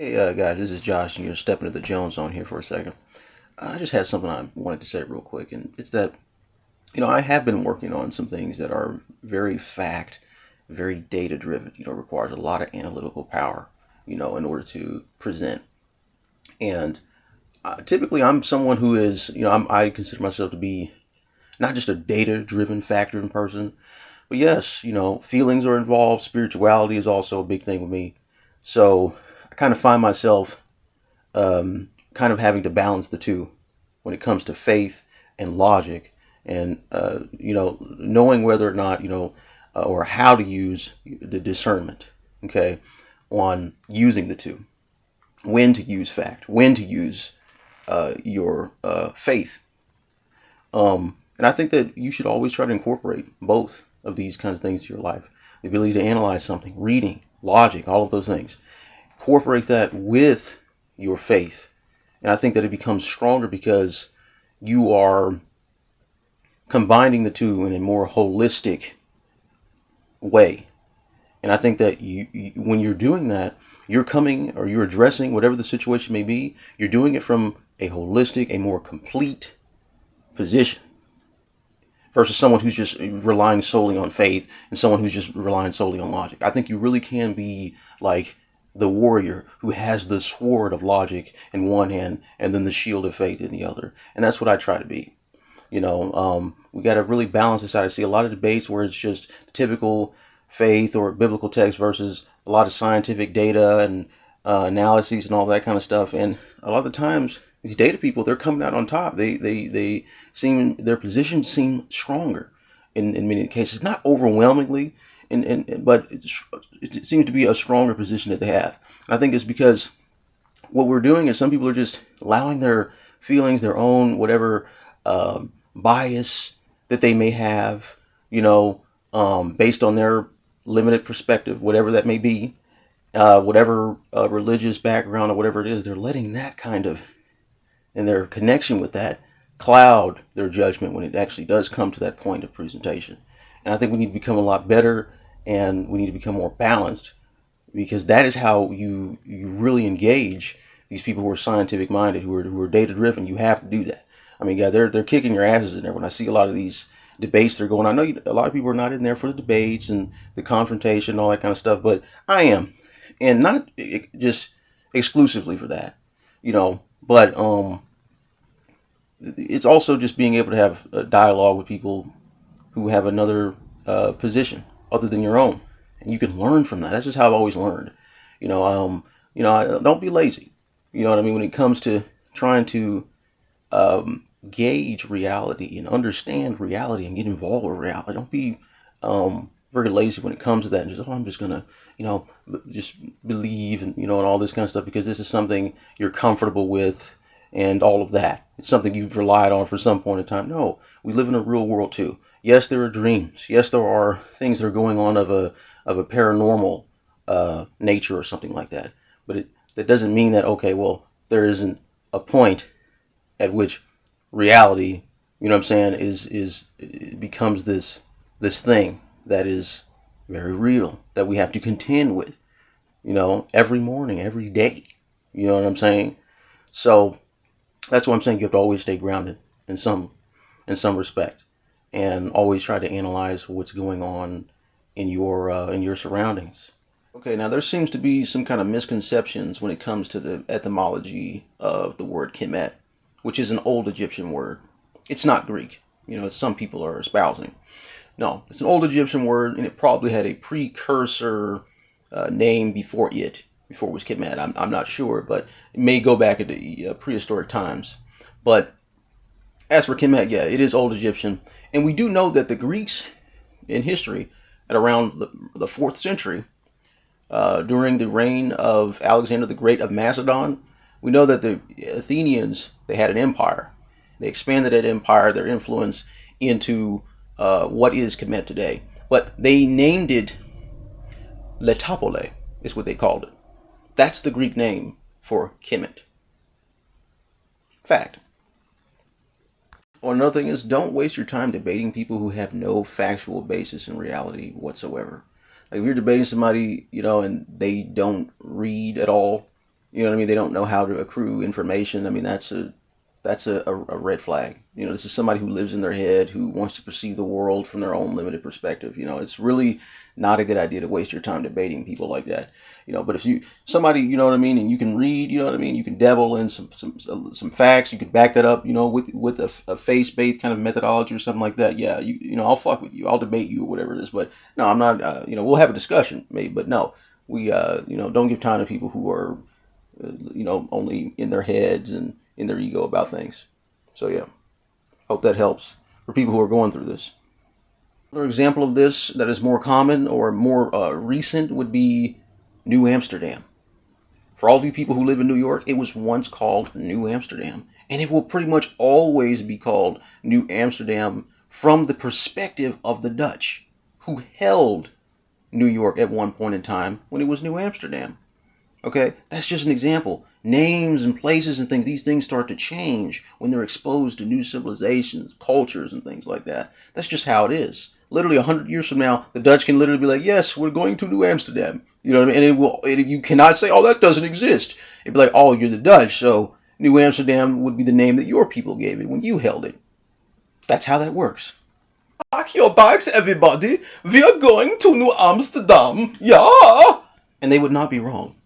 Hey uh, guys, this is Josh, and you're stepping to the Jones Zone here for a second. I just had something I wanted to say real quick, and it's that you know I have been working on some things that are very fact, very data driven. You know, requires a lot of analytical power. You know, in order to present, and uh, typically I'm someone who is you know I'm, I consider myself to be not just a data driven, fact driven person, but yes, you know feelings are involved. Spirituality is also a big thing with me. So kind of find myself um, kind of having to balance the two when it comes to faith and logic and uh, you know knowing whether or not you know uh, or how to use the discernment okay on using the two. When to use fact. When to use uh, your uh, faith. Um, and i think that you should always try to incorporate both of these kinds of things to your life. The ability to analyze something reading logic all of those things incorporate that with your faith. And I think that it becomes stronger because you are combining the two in a more holistic way. And I think that you, you, when you're doing that, you're coming or you're addressing whatever the situation may be, you're doing it from a holistic, a more complete position versus someone who's just relying solely on faith and someone who's just relying solely on logic. I think you really can be like the warrior who has the sword of logic in one hand and then the shield of faith in the other. And that's what I try to be. You know, um, we got to really balance this out. I see a lot of debates where it's just the typical faith or biblical text versus a lot of scientific data and uh, analyses and all that kind of stuff. And a lot of the times, these data people, they're coming out on top. They they they seem their positions seem stronger in in many cases, not overwhelmingly, and, and but it seems to be a stronger position that they have. And I think it's because what we're doing is some people are just allowing their feelings, their own whatever um, bias that they may have, you know, um, based on their limited perspective, whatever that may be, uh, whatever uh, religious background or whatever it is, they're letting that kind of, and their connection with that, cloud their judgment when it actually does come to that point of presentation. And I think we need to become a lot better and we need to become more balanced because that is how you you really engage these people who are scientific minded, who are who are data driven. You have to do that. I mean, yeah, they're they're kicking your asses in there. When I see a lot of these debates they're going, I know you, a lot of people are not in there for the debates and the confrontation and all that kind of stuff, but I am, and not just exclusively for that, you know. But um, it's also just being able to have a dialogue with people who have another uh, position other than your own. And you can learn from that. That's just how I've always learned. You know, um, you know, don't be lazy. You know what I mean? When it comes to trying to um, gauge reality and understand reality and get involved with reality, don't be um, very lazy when it comes to that and just, oh, I'm just going to, you know, just believe and, you know, and all this kind of stuff because this is something you're comfortable with and all of that. It's something you've relied on for some point in time. No, we live in a real world too. Yes, there are dreams. Yes, there are things that are going on of a of a paranormal uh, nature or something like that. But it that doesn't mean that okay, well, there isn't a point at which reality, you know what I'm saying, is is becomes this this thing that is very real that we have to contend with, you know, every morning, every day. You know what I'm saying? So that's what I'm saying. You have to always stay grounded in some in some respect, and always try to analyze what's going on in your uh, in your surroundings. Okay, now there seems to be some kind of misconceptions when it comes to the etymology of the word Kemet, which is an old Egyptian word. It's not Greek, you know, some people are espousing. No, it's an old Egyptian word, and it probably had a precursor uh, name before it before it was Kemet. I'm, I'm not sure, but it may go back into uh, prehistoric times. But as for Kemet, yeah, it is Old Egyptian. And we do know that the Greeks in history, at around the, the 4th century, uh, during the reign of Alexander the Great of Macedon, we know that the Athenians, they had an empire. They expanded that empire, their influence, into uh, what is Kemet today. But they named it Letopole, is what they called it. That's the Greek name for Kemet. Fact. Or another thing is, don't waste your time debating people who have no factual basis in reality whatsoever. Like if you're debating somebody, you know, and they don't read at all, You know what I mean? They don't know how to accrue information. I mean, that's a that's a, a, a, red flag. You know, this is somebody who lives in their head, who wants to perceive the world from their own limited perspective. You know, it's really not a good idea to waste your time debating people like that. You know, but if you somebody, you know what I mean, and you can read, you know what I mean, you can devil in some some some facts, you can back that up, you know, with with a, a face based kind of methodology or something like that. Yeah, you you know, I'll fuck with you, I'll debate you or whatever it is. But no, I'm not. Uh, you know, we'll have a discussion, maybe, but no, we uh, you know, don't give time to people who are, uh, you know, only in their heads and in their ego about things. So yeah, hope that helps for people who are going through this. Another example of this that is more common or more uh, recent would be New Amsterdam. For all of you people who live in New York, it was once called New Amsterdam, and it will pretty much always be called New Amsterdam from the perspective of the Dutch, who held New York at one point in time when it was New Amsterdam. Okay, that's just an example names and places and things, these things start to change when they're exposed to new civilizations, cultures, and things like that. That's just how it is. Literally, a hundred years from now, the Dutch can literally be like, "Yes, we're going to New Amsterdam." You know what I mean? And it will. It, you cannot say, "Oh, that doesn't exist." It'd be like, "Oh, you're the Dutch, so New Amsterdam would be the name that your people gave it when you held it." That's how that works. Pack your bags, everybody. We are going to New Amsterdam. Yeah. And they would not be wrong.